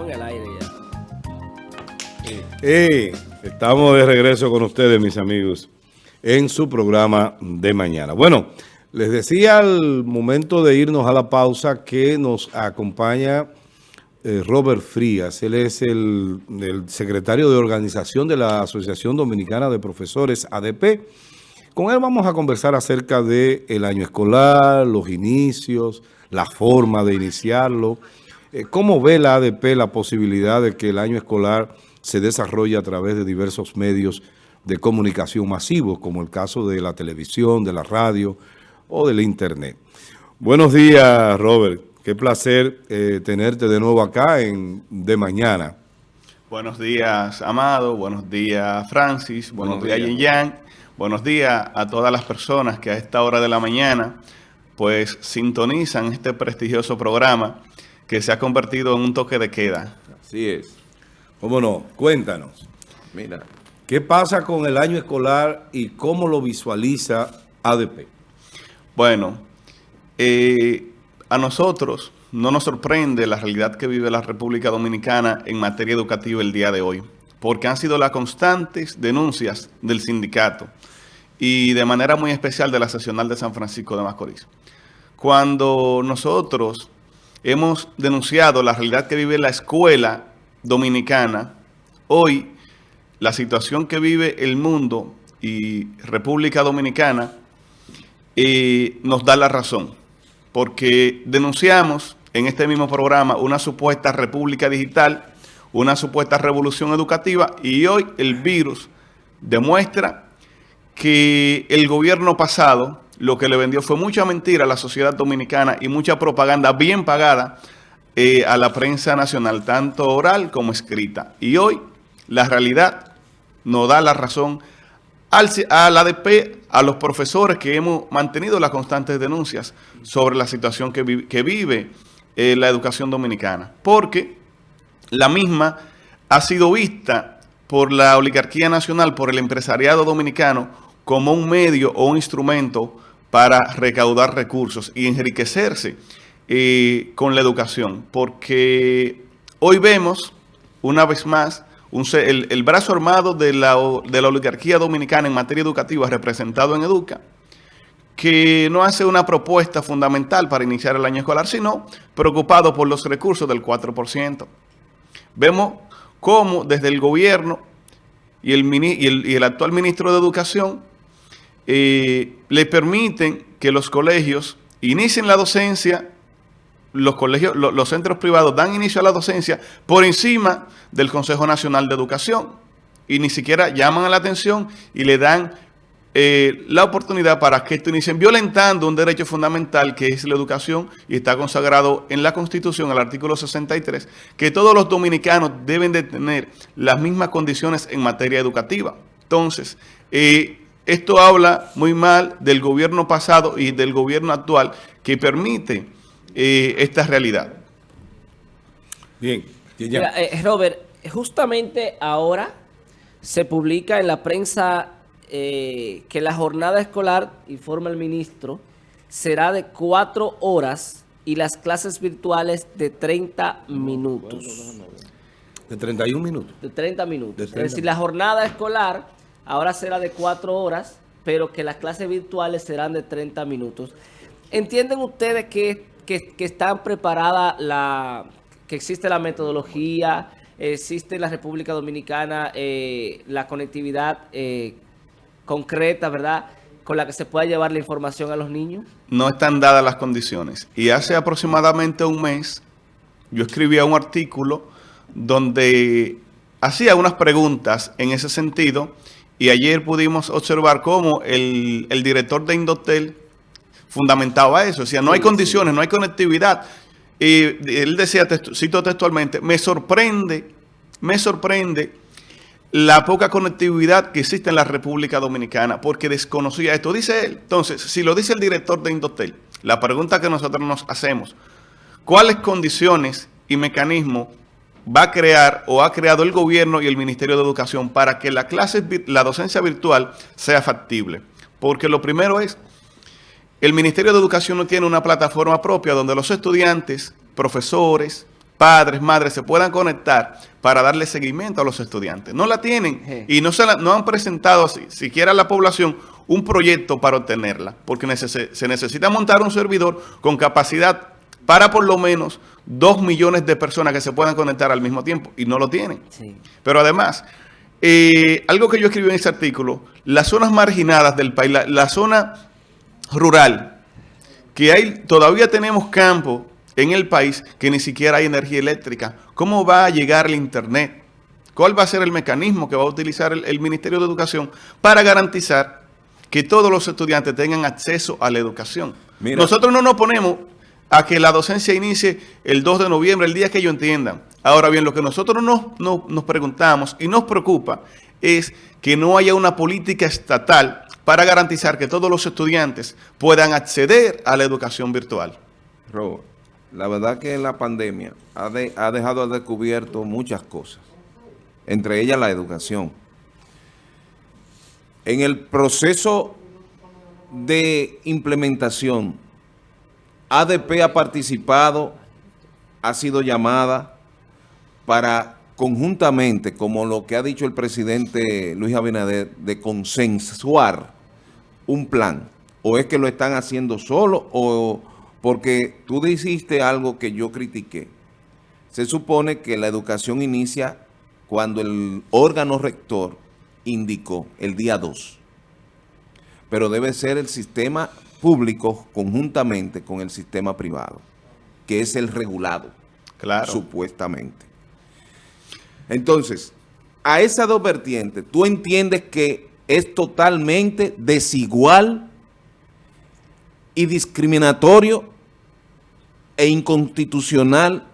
Estamos en el aire estamos de regreso con ustedes, mis amigos, en su programa de mañana. Bueno, les decía al momento de irnos a la pausa que nos acompaña eh, Robert Frías. Él es el, el secretario de organización de la Asociación Dominicana de Profesores, ADP. Con él vamos a conversar acerca del el año escolar, los inicios, la forma de iniciarlo. Eh, ¿Cómo ve la ADP la posibilidad de que el año escolar se desarrolle a través de diversos medios de comunicación masivos, como el caso de la televisión, de la radio o del internet? Buenos días, Robert. Qué placer eh, tenerte de nuevo acá en De Mañana. Buenos días, Amado. Buenos días, Francis. Buenos, días, Yin Yang. Buenos días a todas las personas que a esta hora de la mañana pues sintonizan este prestigioso programa que se ha convertido en un toque de queda. Así es. ¿Cómo no? Cuéntanos. Mira, ¿qué pasa con el año escolar y cómo lo visualiza ADP? Bueno, eh, a nosotros no nos sorprende la realidad que vive la República Dominicana en materia educativa el día de hoy, porque han sido las constantes denuncias del sindicato y de manera muy especial de la seccional de San Francisco de Macorís cuando nosotros hemos denunciado la realidad que vive la escuela dominicana, hoy la situación que vive el mundo y República Dominicana eh, nos da la razón, porque denunciamos en este mismo programa una supuesta república digital, una supuesta revolución educativa y hoy el virus demuestra que el gobierno pasado lo que le vendió fue mucha mentira a la sociedad dominicana y mucha propaganda bien pagada eh, a la prensa nacional, tanto oral como escrita. Y hoy la realidad nos da la razón al, ADP, a los profesores que hemos mantenido las constantes denuncias sobre la situación que, vive eh, la educación dominicana. Porque la misma ha sido vista por la oligarquía nacional, por el empresariado dominicano, como un medio o un instrumento para recaudar recursos y enriquecerse eh, con la educación. Porque hoy vemos, una vez más, el, brazo armado de la, de la oligarquía dominicana en materia educativa representado en Educa, que no hace una propuesta fundamental para iniciar el año escolar, sino preocupado por los recursos del 4%. Vemos cómo desde el gobierno y el, y el, y el actual ministro de Educación le permiten que los colegios inicien la docencia, los colegios, los centros privados dan inicio a la docencia por encima del Consejo Nacional de Educación y ni siquiera llaman a la atención y le dan eh, la oportunidad para que esto inicien violentando un derecho fundamental que es la educación y está consagrado en la Constitución, el artículo 63, que todos los dominicanos deben de tener las mismas condiciones en materia educativa. Entonces, eh, esto habla muy mal del gobierno pasado y del gobierno actual que permite eh, esta realidad. Bien. Eh, Robert, justamente ahora se publica en la prensa eh, que la jornada escolar, informa el ministro, será de cuatro horas y las clases virtuales de 30 minutos. ¿De 31 minutos? De 30 minutos. Es decir, la jornada escolar ahora será de cuatro horas, pero que las clases virtuales serán de 30 minutos. ¿Entienden ustedes que, están preparadas, la, que existe la metodología, existe en la República Dominicana eh, la conectividad eh, concreta, ¿verdad?, con la que se pueda llevar la información a los niños? No están dadas las condiciones. Y hace aproximadamente un mes yo escribía un artículo donde hacía unas preguntas en ese sentido y ayer pudimos observar cómo el, director de Indotel fundamentaba eso. Decía, no hay condiciones, no hay conectividad. Y él decía, cito textualmente, me sorprende, me sorprende la poca conectividad que existe en la República Dominicana, porque desconocía esto. Dice él, entonces, si lo dice el director de Indotel, la pregunta que nosotros nos hacemos, ¿cuáles condiciones y mecanismos va a crear o ha creado el gobierno y el Ministerio de Educación para que la clase, la docencia virtual sea factible. Porque lo primero es, el Ministerio de Educación no tiene una plataforma propia donde los estudiantes, profesores, padres, madres se puedan conectar para darle seguimiento a los estudiantes. No la tienen y no, se no han presentado siquiera a la población un proyecto para obtenerla, porque se necesita montar un servidor con capacidad para por lo menos dos millones de personas que se puedan conectar al mismo tiempo y no lo tienen. Pero además, eh, algo que yo escribí en ese artículo, las zonas marginadas del país, la, zona rural, que hay, todavía tenemos campo en el país que ni siquiera hay energía eléctrica. ¿Cómo va a llegar el Internet? ¿Cuál va a ser el mecanismo que va a utilizar el, Ministerio de Educación para garantizar que todos los estudiantes tengan acceso a la educación? Nosotros no nos ponemos a que la docencia inicie el 2 de noviembre, el día que ellos entiendan. Ahora bien, lo que nosotros nos, nos preguntamos y nos preocupa es que no haya una política estatal para garantizar que todos los estudiantes puedan acceder a la educación virtual. Robert, la verdad que la pandemia ha, ha dejado descubierto muchas cosas, entre ellas la educación. En el proceso de implementación ADP ha participado, ha sido llamada para conjuntamente, como lo que ha dicho el presidente Luis Abinader, de consensuar un plan. ¿O es que lo están haciendo solo o porque tú dijiste algo que yo critiqué? Se supone que la educación inicia cuando el órgano rector indicó el día 2. Pero debe ser el sistema públicos conjuntamente con el sistema privado, que es el regulado, claro. supuestamente. Entonces, a esas dos vertientes, ¿tú entiendes que es totalmente desigual y discriminatorio e inconstitucional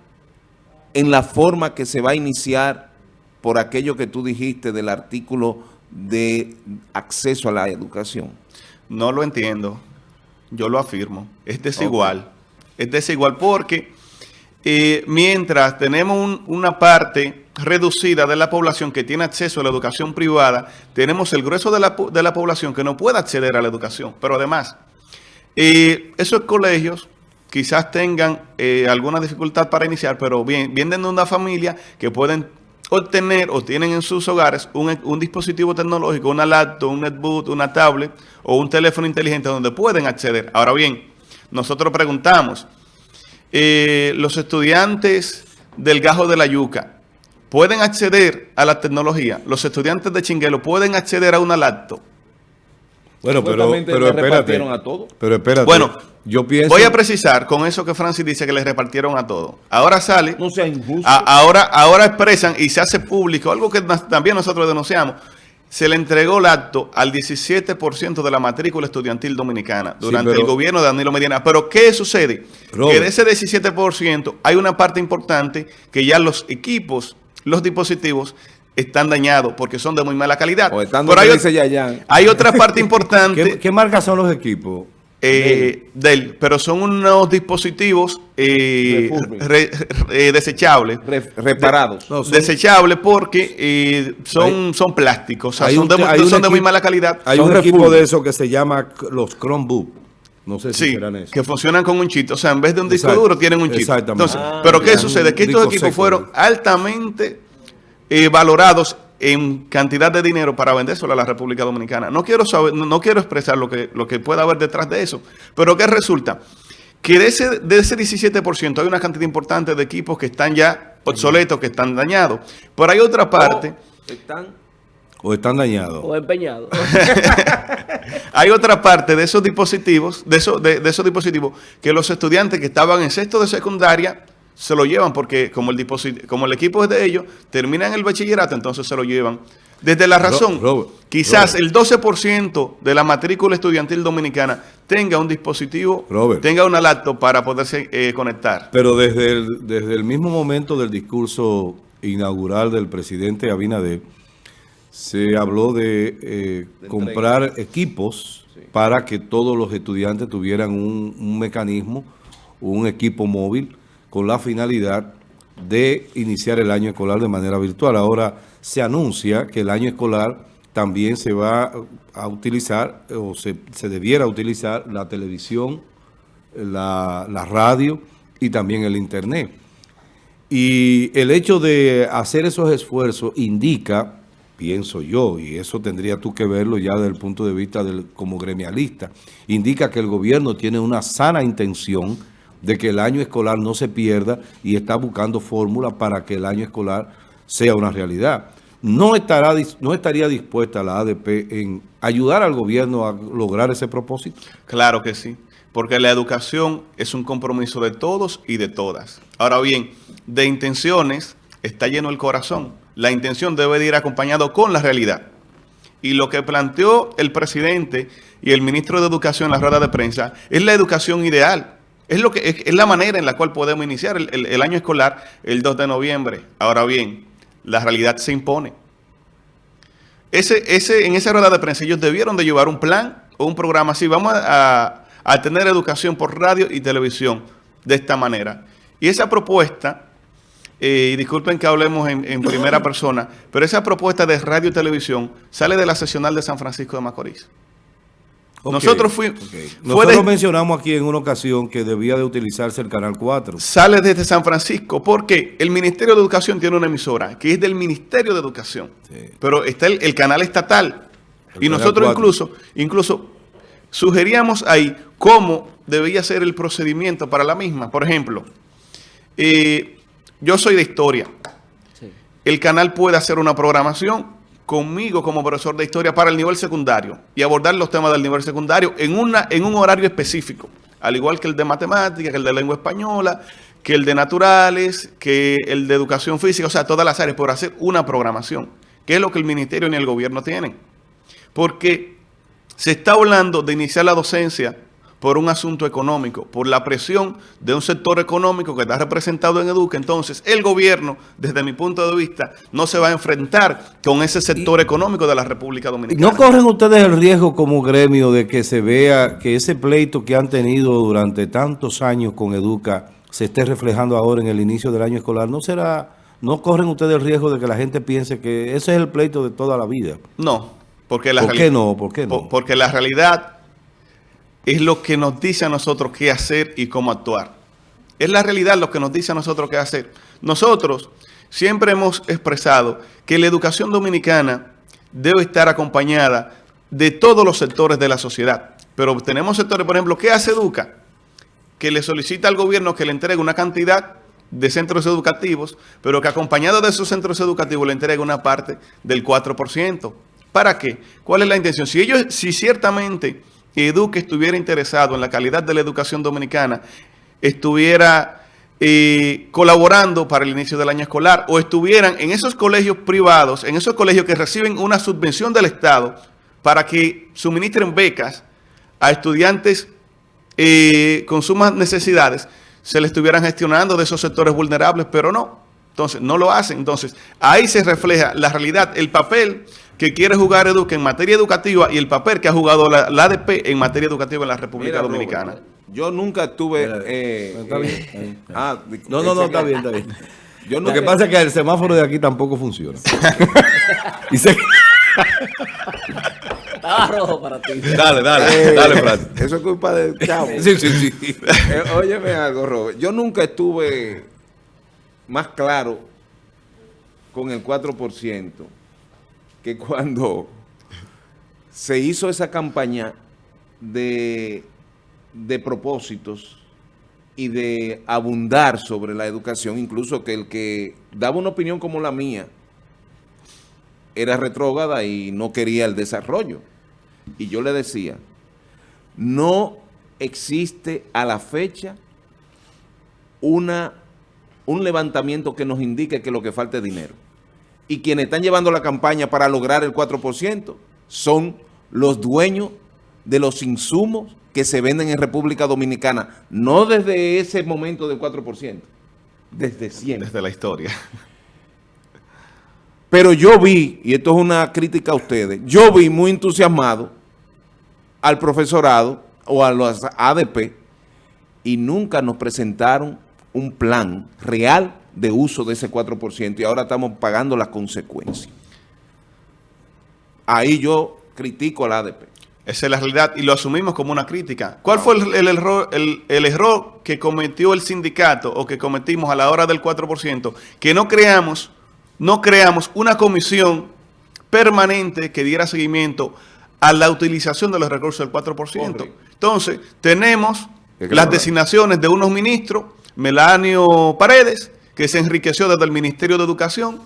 en la forma que se va a iniciar por aquello que tú dijiste del artículo de acceso a la educación? No lo entiendo. Yo lo afirmo. Es desigual. Es desigual porque eh, mientras tenemos una parte reducida de la población que tiene acceso a la educación privada, tenemos el grueso de la, de la población que no puede acceder a la educación. Pero además, eh, esos colegios quizás tengan eh, alguna dificultad para iniciar, pero bien, vienen de una familia que pueden obtener o tienen en sus hogares un, dispositivo tecnológico, una laptop, un netbook, una tablet o un teléfono inteligente donde pueden acceder. Ahora bien, nosotros preguntamos, eh, los estudiantes del Gajo de la Yuca, ¿pueden acceder a la tecnología? Los estudiantes de Chinguelo, ¿pueden acceder a una laptop? Bueno, pero, pero espérate. A todo. Pero espérate. Bueno, yo pienso... Voy a precisar con eso que Francis dice que les repartieron a todo. Ahora sale... No sea injusto. ahora, ahora expresan y se hace público, algo que también nosotros denunciamos. Se le entregó el acto al 17% de la matrícula estudiantil dominicana durante el gobierno de Danilo Medina. Pero ¿qué sucede? Que de ese 17% hay una parte importante que ya los equipos, los dispositivos están dañados porque son de muy mala calidad. Pero hay, hay, otra parte importante. ¿Qué, marcas son los equipos? Eh, Dell, pero son unos dispositivos eh, eh desechables. reparados. Desechables porque eh, son, son plásticos, son, de, muy mala calidad. Hay un equipo de eso que se llama los Chromebook. No sé si serán eso. que funcionan con un chip. O sea, en vez de un disco duro tienen un chip. Exactamente. pero ¿qué sucede? Que estos equipos fueron altamente eh, valorados en cantidad de dinero para vendérselo a la República Dominicana. No quiero saber, no, quiero expresar lo que, lo que pueda haber detrás de eso, pero ¿qué resulta? Que de ese, de ese 17% hay una cantidad importante de equipos que están ya obsoletos, que están dañados. Pero hay otra parte... O están, o están dañados. O empeñados. hay otra parte de esos dispositivos, de esos, de esos dispositivos, que los estudiantes que estaban en sexto de secundaria se lo llevan porque como el, como el equipo es de ellos, terminan el bachillerato, entonces se lo llevan. Desde la razón, quizás el 12% de la matrícula estudiantil dominicana tenga un dispositivo, tenga una laptop para poderse eh, conectar. Pero desde el, desde el mismo momento del discurso inaugural del presidente Abinader, se habló de, eh, comprar equipos para que todos los estudiantes tuvieran un, un mecanismo, un equipo móvil, con la finalidad de iniciar el año escolar de manera virtual. Ahora se anuncia que el año escolar también se va a utilizar o se, debiera utilizar la televisión, la, radio y también el internet. Y el hecho de hacer esos esfuerzos indica, pienso yo, y eso tendría tú que verlo ya desde el punto de vista del, como gremialista, indica que el gobierno tiene una sana intención de que el año escolar no se pierda y está buscando fórmulas para que el año escolar sea una realidad. No, estará, no estaría dispuesta la ADP en ayudar al gobierno a lograr ese propósito. Claro que sí, porque la educación es un compromiso de todos y de todas. Ahora bien, de intenciones está lleno el corazón. La intención debe de ir acompañado con la realidad. Y lo que planteó el presidente y el ministro de Educación en la rueda de prensa es la educación ideal. Es, lo que, es, la manera en la cual podemos iniciar el, año escolar el 2 de noviembre. Ahora bien, la realidad se impone. Ese, en esa rueda de prensa ellos debieron de llevar un plan o un programa así. Vamos a, tener educación por radio y televisión de esta manera. Y esa propuesta, eh, disculpen que hablemos en, primera persona, pero esa propuesta de radio y televisión sale de la sesional de San Francisco de Macorís. Nosotros fuimos... Nosotros mencionamos aquí en una ocasión que debía de utilizarse el Canal 4. Sale desde San Francisco porque el Ministerio de Educación tiene una emisora que es del Ministerio de Educación. Pero está el, canal estatal. y nosotros incluso, incluso sugeríamos ahí cómo debía ser el procedimiento para la misma. Por ejemplo, eh, yo soy de historia. El canal puede hacer una programación conmigo como profesor de historia para el nivel secundario y abordar los temas del nivel secundario en, una, en un horario específico, al igual que el de matemática, que el de lengua española, que el de naturales, que el de educación física, o sea, todas las áreas, por hacer una programación, que es lo que el ministerio ni el gobierno tienen. Porque se está hablando de iniciar la docencia por un asunto económico, por la presión de un sector económico que está representado en Educa. Entonces, el gobierno, desde mi punto de vista, no se va a enfrentar con ese sector económico de la República Dominicana. ¿No corren ustedes el riesgo como gremio de que se vea que ese pleito que han tenido durante tantos años con Educa se esté reflejando ahora en el inicio del año escolar? ¿No será... ¿No corren ustedes el riesgo de que la gente piense que ese es el pleito de toda la vida? No, porque la ¿Por qué no? ¿Por qué no? Porque la realidad es lo que nos dice a nosotros qué hacer y cómo actuar. Es la realidad lo que nos dice a nosotros qué hacer. Nosotros siempre hemos expresado que la educación dominicana debe estar acompañada de todos los sectores de la sociedad. Pero tenemos sectores, por ejemplo, ¿qué hace Educa? Que le solicita al gobierno que le entregue una cantidad de centros educativos, pero que acompañado de esos centros educativos le entregue una parte del 4%. ¿Para qué? ¿Cuál es la intención? Si ellos, si ciertamente Eduque estuviera interesado en la calidad de la educación dominicana, estuviera eh, colaborando para el inicio del año escolar o estuvieran en esos colegios privados, en esos colegios que reciben una subvención del Estado para que suministren becas a estudiantes eh, con sumas necesidades, se le estuvieran gestionando de esos sectores vulnerables, pero no. Entonces, no lo hacen. Entonces, ahí se refleja la realidad, el papel que quiere jugar Educa en materia educativa y el papel que ha jugado la, ADP en materia educativa en la República Dominicana. yo nunca estuve... Eh, está bien. Eh, ah, no, no, no, está bien, está bien. Lo que pasa es que el semáforo de aquí tampoco funciona. y se... Estaba rojo para ti. Dale, dale, dale, Fran. Eso es culpa del chavo. Sí, sí, sí. Eh, óyeme algo, Robert. Yo nunca estuve más claro con el 4% que cuando se hizo esa campaña de, de propósitos y de abundar sobre la educación, incluso que el que daba una opinión como la mía era retrógrada y no quería el desarrollo. Y yo le decía, no existe a la fecha una, un levantamiento que nos indique que lo que falta es dinero y quienes están llevando la campaña para lograr el 4% son los dueños de los insumos que se venden en República Dominicana, no desde ese momento del 4%, desde siempre. Desde la historia. Pero yo vi, y esto es una crítica a ustedes, yo vi muy entusiasmado al profesorado o a los ADP y nunca nos presentaron un plan real de uso de ese 4% y ahora estamos pagando las consecuencias. Ahí yo critico a la ADP. Esa es la realidad y lo asumimos como una crítica. ¿Cuál fue el, el error, el, el error que cometió el sindicato o que cometimos a la hora del 4%? Que no creamos, no creamos una comisión permanente que diera seguimiento a la utilización de los recursos del 4%. Correcto. Entonces, tenemos las designaciones de unos ministros, Melanio Paredes, que se enriqueció desde el Ministerio de Educación,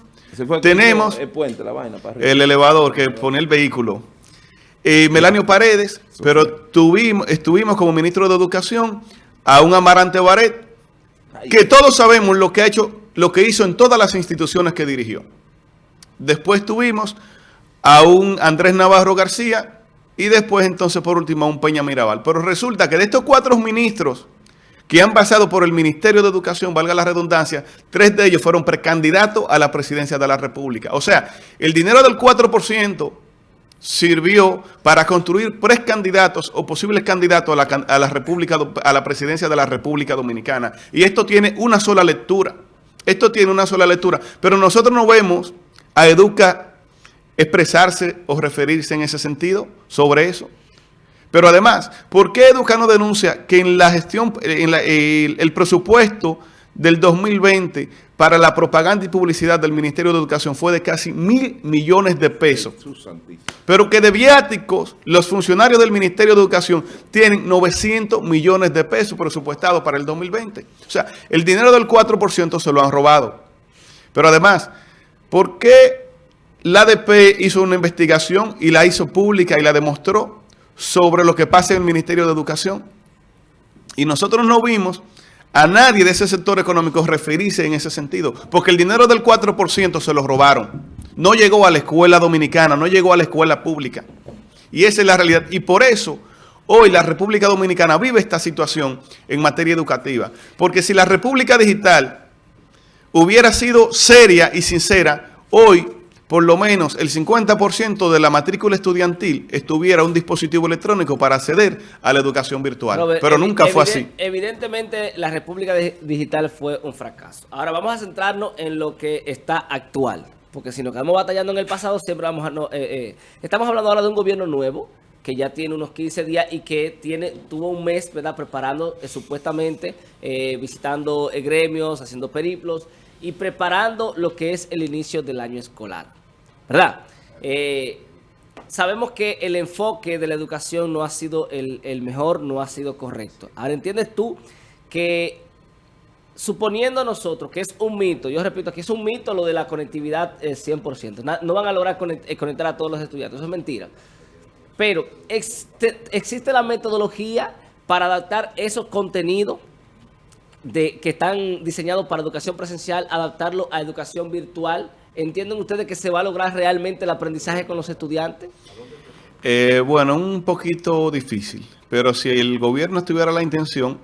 fue tenemos hizo el puente, la vaina para arriba. el elevador que pone el vehículo. Eh, Melanio Paredes, pero tuvimos, estuvimos como ministro de Educación a un Amarante Baret, que todos sabemos lo que ha hecho, lo que hizo en todas las instituciones que dirigió. Después tuvimos a un Andrés Navarro García y después entonces por último a un Peña Mirabal. Pero resulta que de estos cuatro ministros que han pasado por el Ministerio de Educación, valga la redundancia, tres de ellos fueron precandidatos a la presidencia de la República. O sea, el dinero del 4% sirvió para construir precandidatos o posibles candidatos a la, República, a la presidencia de la República Dominicana. Y esto tiene una sola lectura. Esto tiene una sola lectura. Pero nosotros no vemos a Educa expresarse o referirse en ese sentido sobre eso. Pero además, ¿por qué Educa no denuncia que en la gestión, en la- el, el presupuesto del 2020 para la propaganda y publicidad del Ministerio de Educación fue de casi mil millones de pesos? Pero que de viáticos, los funcionarios del Ministerio de Educación tienen 900 millones de pesos presupuestados para el 2020. O sea, el dinero del 4% se lo han robado. Pero además, ¿por qué la ADP hizo una investigación y la hizo pública y la demostró sobre lo que pasa en el Ministerio de Educación? Y nosotros no vimos a nadie de ese sector económico referirse en ese sentido, porque el dinero del 4% se lo robaron. No llegó a la escuela dominicana, no llegó a la escuela pública. Y esa es la realidad. Y por eso hoy la República Dominicana vive esta situación en materia educativa. Porque si la República Digital hubiera sido seria y sincera, hoy por lo menos el 50% de la matrícula estudiantil estuviera un dispositivo electrónico para acceder a la educación virtual. Robert, Pero nunca fue así. Evidentemente, la República Di- Digital fue un fracaso. Ahora vamos a centrarnos en lo que está actual. Porque si nos quedamos batallando en el pasado, siempre vamos a... no- eh, eh, estamos hablando ahora de un gobierno nuevo que ya tiene unos 15 días y que tiene tuvo un mes, ¿verdad? Preparando eh, supuestamente, eh, visitando gremios, haciendo periplos y preparando lo que es el inicio del año escolar. ¿Verdad? Eh, sabemos que el enfoque de la educación no ha sido el, el mejor, no ha sido correcto. Ahora, ¿entiendes tú que suponiendo nosotros que es un mito, yo repito, que es un mito lo de la conectividad eh, 100%, na- no van a lograr eh, conectar a todos los estudiantes, eso es mentira. Pero existe la metodología para adaptar esos contenidos de, que están diseñados para educación presencial, adaptarlo a educación virtual. ¿Entienden ustedes que se va a lograr realmente el aprendizaje con los estudiantes? Eh, bueno, un poquito difícil, pero si el gobierno tuviera la intención,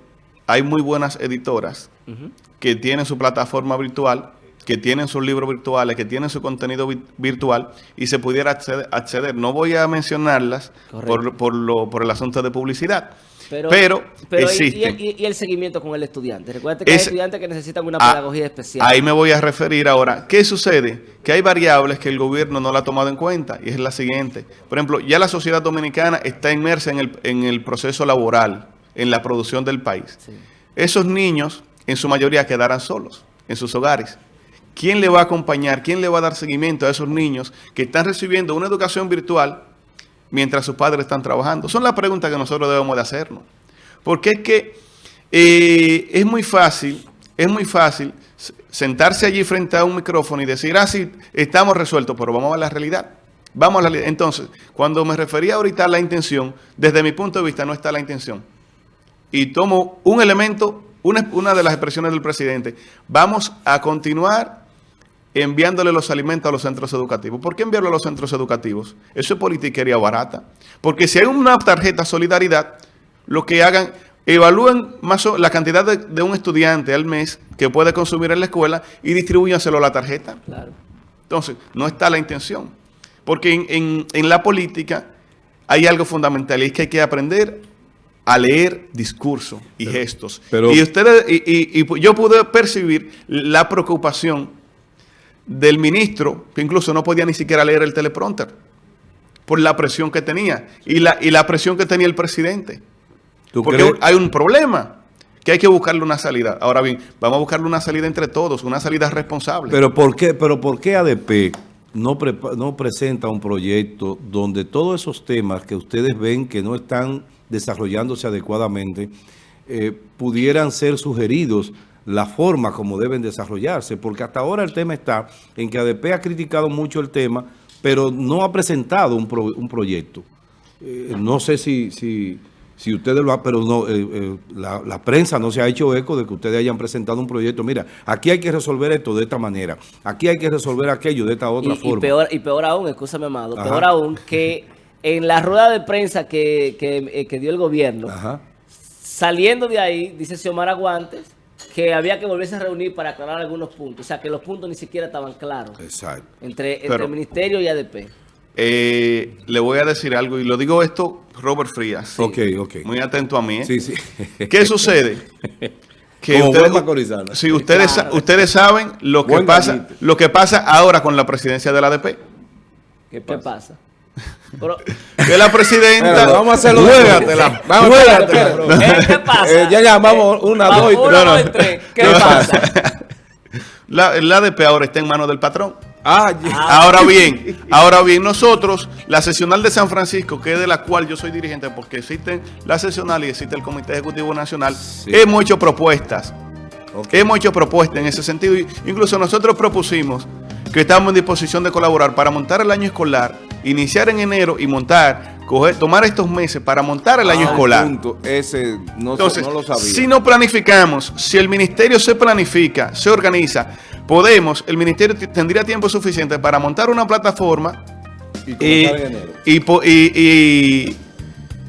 hay muy buenas editoras que tienen su plataforma virtual, que tienen sus libros virtuales, que tienen su contenido vi- virtual y se pudiera acceder. acceder. No voy a mencionarlas por, por, lo, por el asunto de publicidad, pero, pero, y- existen. Y, y- y el seguimiento con el estudiante. Recuerda que hay estudiantes que necesitan una Ah, pedagogía especial. Ahí me voy a referir ahora. ¿Qué sucede? Que hay variables que el gobierno no la ha tomado en cuenta y es la siguiente. Por ejemplo, ya la sociedad dominicana está inmersa en el, en el proceso laboral, en la producción del país. Sí. Esos niños, en su mayoría, quedarán solos en sus hogares. ¿Quién le va a acompañar? ¿Quién le va a dar seguimiento a esos niños que están recibiendo una educación virtual mientras sus padres están trabajando? Son las preguntas que nosotros debemos de hacernos. Porque es que eh, es muy fácil, es muy fácil sentarse allí frente a un micrófono y decir, ah, sí, estamos resueltos, pero vamos a la realidad. Vamos a la realidad. Entonces, cuando me refería ahorita a la intención, desde mi punto de vista no está la intención. Y tomo un elemento, una de las expresiones del presidente. Vamos a continuar enviándole los alimentos a los centros educativos. ¿Por qué enviarlo a los centros educativos? Eso es politiquería barata. Porque si hay una tarjeta solidaridad, lo que hagan, evalúen más o- la cantidad de, de un estudiante al mes que puede consumir en la escuela y distribúyanselo a la tarjeta. Claro. Entonces, no está la intención. Porque en, en- en la política hay algo fundamental y es que hay que aprender a leer discurso y gestos. pero- y ustedes, y, y- y yo pude percibir la preocupación del ministro, que incluso no podía ni siquiera leer el teleprompter. por la presión que tenía y la, y la presión que tenía el presidente. ¿Tú Porque crees? hay un problema que hay que buscarle una salida. Ahora bien, vamos a buscarle una salida entre todos, una salida responsable. Pero ¿por qué, pero por qué ADP no, prepa- no presenta un proyecto donde todos esos temas que ustedes ven que no están desarrollándose adecuadamente eh, pudieran ser sugeridos la forma como deben desarrollarse? Porque hasta ahora el tema está en que ADP ha criticado mucho el tema, pero no ha presentado un, pro- un proyecto. Eh, no sé si, si, si ustedes lo han, pero no, eh, eh, la, la prensa no se ha hecho eco de que ustedes hayan presentado un proyecto. Mira, aquí hay que resolver esto de esta manera, aquí hay que resolver aquello de esta otra y, y forma. peor, y peor aún, escúchame, amado, Ajá. peor aún que en la rueda de prensa que, que, que dio el gobierno, Ajá. saliendo de ahí, dice Xiomara Guantes, que había que volverse a reunir para aclarar algunos puntos. O sea, que los puntos ni siquiera estaban claros Exacto. entre, entre Pero- el ministerio y ADP. Eh, le voy a decir algo y lo digo esto, Robert Frías. sí. Ok, ok. Muy atento a mí. ¿eh? Sí, sí. ¿Qué sucede? Como buen macorizano. si ustedes, Claro. ustedes saben lo que Buen pasa, gallito. lo que pasa ahora con la presidencia de la ADP. ¿Qué pasa? Pero, Que la presidenta Espérate, vamos a hacerlo. Juégatela, Vamos, juégatela. ¿eh, ¿qué pasa? Eh, ya llamamos una, Va, dos y tres. dos y tres. ¿Qué ¿Qué pasa? la, la ADP ahora está en manos del patrón. Ah. Ahora bien, ahora bien, nosotros, la sesional de San Francisco, que es de la cual yo soy dirigente, porque existe la sesional y existe el Comité Ejecutivo Nacional, Sí. hemos hecho propuestas. Hemos hecho propuestas en ese sentido. y Incluso nosotros propusimos que estamos en disposición de colaborar para montar el año escolar, iniciar en enero y montar, coger, tomar estos meses para montar el año Ah, escolar. punto. Ese no, Entonces, no lo sabía. si no planificamos, si el ministerio se planifica, se organiza, podemos, el ministerio tendría tiempo suficiente para montar una plataforma Y y- y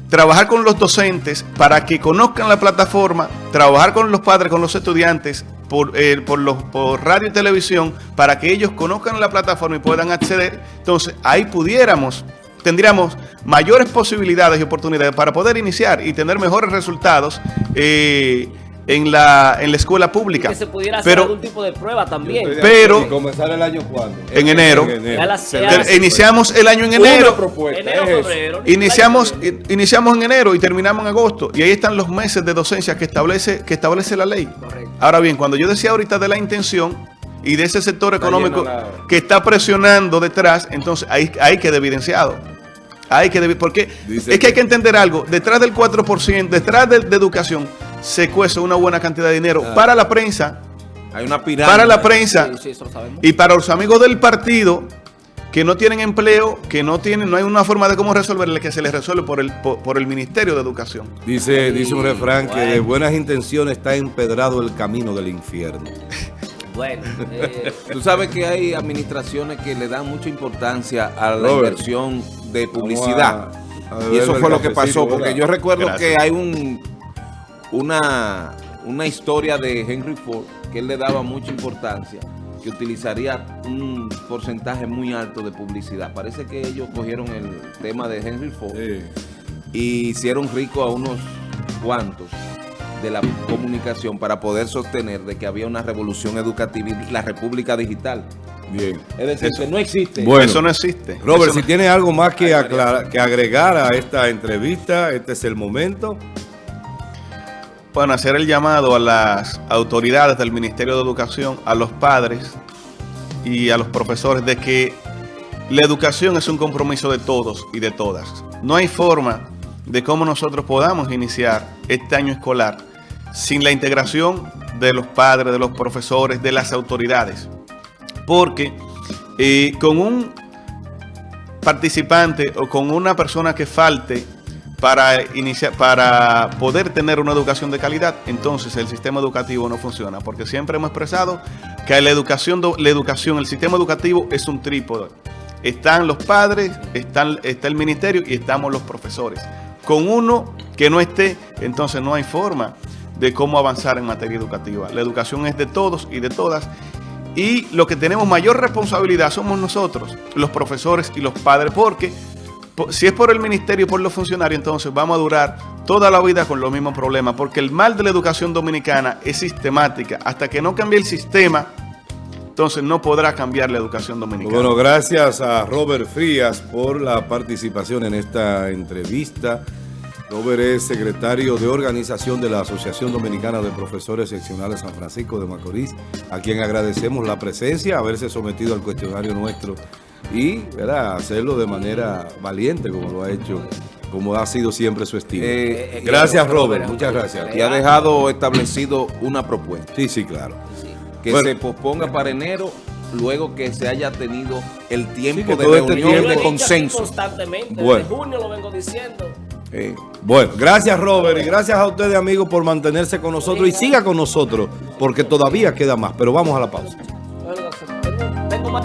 trabajar con los docentes para que conozcan la plataforma, trabajar con los padres, con los estudiantes por, eh, por, los, por radio y televisión para que ellos conozcan la plataforma y puedan acceder. Entonces ahí pudiéramos, tendríamos mayores posibilidades y oportunidades para poder iniciar y tener mejores resultados eh, en, la, en la escuela pública. Que se pudiera hacer Pero algún tipo de prueba también. Pero- ¿Y comenzar el año cuándo? en enero, las- ya te- las- iniciamos el año en enero. propuesta enero, es febrero. Iniciamos, in- iniciamos en enero y terminamos en agosto. Y ahí están los meses de docencia que establece, que establece la ley. Correcto. Ahora bien, cuando yo decía ahorita de la intención y de ese sector económico la- que está presionando detrás, entonces ahí hay que evidenciado. Hay que porque Dice es que hay que- que entender algo. Detrás del 4%, detrás de, de educación, se cuece una buena cantidad de dinero para la prensa, Hay una pirámide. para la prensa Sí, sí, eso lo sabemos. y para los amigos del partido que no tienen empleo, que no tienen, no hay una forma de cómo resolverle, que se les resuelve por el, por, por el Ministerio de Educación. Dice, dice un refrán que de buenas intenciones está empedrado el camino del infierno. Bueno, eh, Tú sabes que hay administraciones que le dan mucha importancia a la Robert, inversión de publicidad. Vamos a- a y eso fue lo que pasó, porque yo recuerdo Gracias. que hay un una, una historia de Henry Ford que él le daba mucha importancia, que utilizaría un porcentaje muy alto de publicidad. Parece que ellos cogieron el tema de Henry Ford Sí. y hicieron rico a unos cuantos de la comunicación para poder sostener de que había una revolución educativa y la república digital. Bien. Es decir, que no existe. Bueno. Eso no existe. Robert, Eso si tiene algo más que, aclarar- que agregar a esta entrevista, este es el momento. Bueno, hacer el llamado a las autoridades del Ministerio de Educación, a los padres y a los profesores de que la educación es un compromiso de todos y de todas. No hay forma de cómo nosotros podamos iniciar este año escolar sin la integración de los padres, de los profesores, de las autoridades. Porque eh, con un participante o con una persona que falte para iniciar, para poder tener una educación de calidad, entonces el sistema educativo no funciona, porque siempre hemos expresado que la educación, la educación, el sistema educativo es un trípode. Están los padres, están, está el ministerio y estamos los profesores. Con uno que no esté, entonces no hay forma de cómo avanzar en materia educativa. La educación es de todos y de todas. Y lo que tenemos mayor responsabilidad somos nosotros, los profesores y los padres, porque po- si es por el ministerio y por los funcionarios, entonces vamos a durar toda la vida con los mismos problemas, porque el mal de la educación dominicana es sistemática. Hasta que no cambie el sistema, entonces no podrá cambiar la educación dominicana. Bueno, gracias a Robert Frías por la participación en esta entrevista. Robert es secretario de organización de la Asociación Dominicana de Profesores Seccionales San Francisco de Macorís, a quien agradecemos la presencia, haberse sometido al cuestionario nuestro y ¿verdad? hacerlo de manera valiente como lo ha hecho, como ha sido siempre su estilo. Eh, gracias Robert, muchas gracias. Y ha dejado establecido una propuesta. Sí, sí, claro. que Bueno. se posponga para enero luego que se haya tenido el tiempo de este reunión tiempo- de dicho aquí consenso. Constantemente, desde Bueno. junio lo vengo diciendo. Eh, Bueno, gracias Robert y gracias a ustedes amigos por mantenerse con nosotros y siga con nosotros porque todavía queda más, pero vamos a la pausa. Bueno, tengo más-